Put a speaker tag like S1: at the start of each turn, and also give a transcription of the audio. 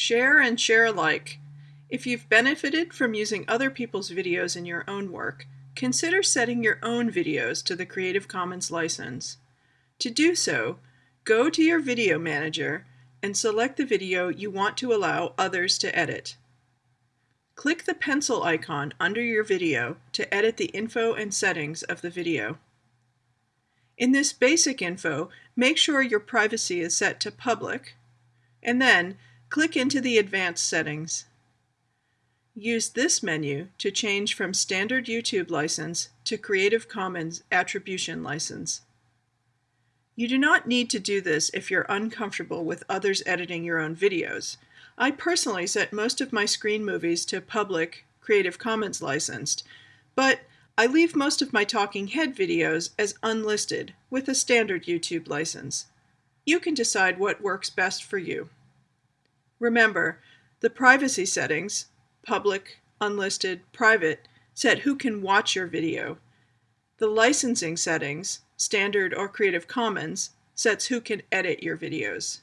S1: Share and share alike. If you've benefited from using other people's videos in your own work, consider setting your own videos to the Creative Commons license. To do so, go to your Video Manager and select the video you want to allow others to edit. Click the pencil icon under your video to edit the info and settings of the video. In this basic info, make sure your privacy is set to public, and then Click into the Advanced settings. Use this menu to change from Standard YouTube License to Creative Commons Attribution License. You do not need to do this if you're uncomfortable with others editing your own videos. I personally set most of my screen movies to public Creative Commons licensed, but I leave most of my talking head videos as unlisted with a standard YouTube license. You can decide what works best for you. Remember, the privacy settings, public, unlisted, private, set who can watch your video. The licensing settings, standard or Creative Commons, sets who can edit your videos.